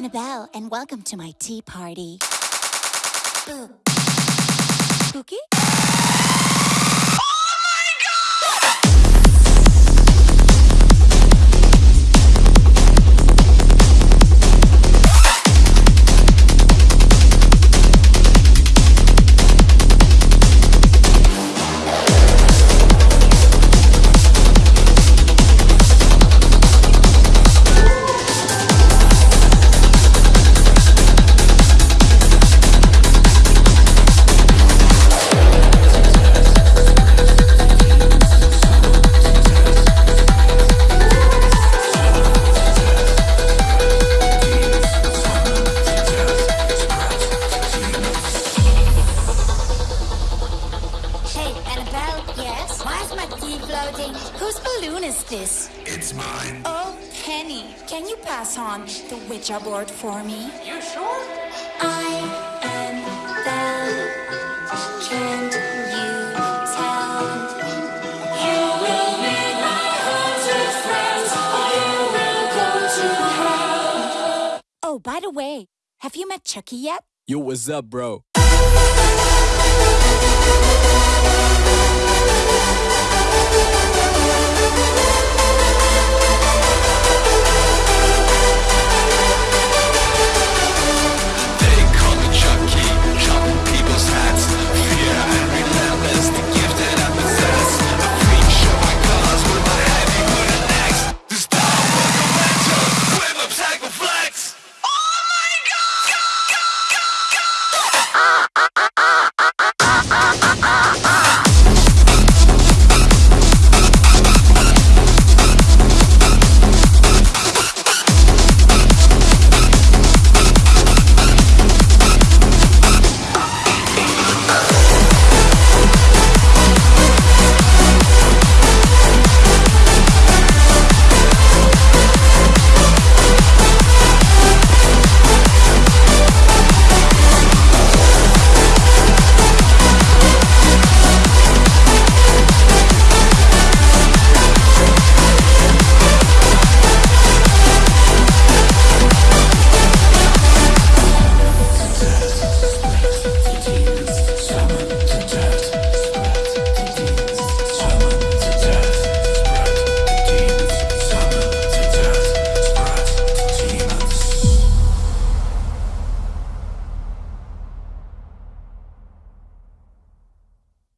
Annabelle, and welcome to my tea party. Boo. Why is my tea floating? Whose balloon is this? It's mine. Oh, Penny, can you pass on the Ouija board for me? You sure? I am Belle. Can't you tell? You will be my haunted friends, or you will go to hell. Oh, by the way, have you met Chucky yet? Yo, what's up, bro? Ah!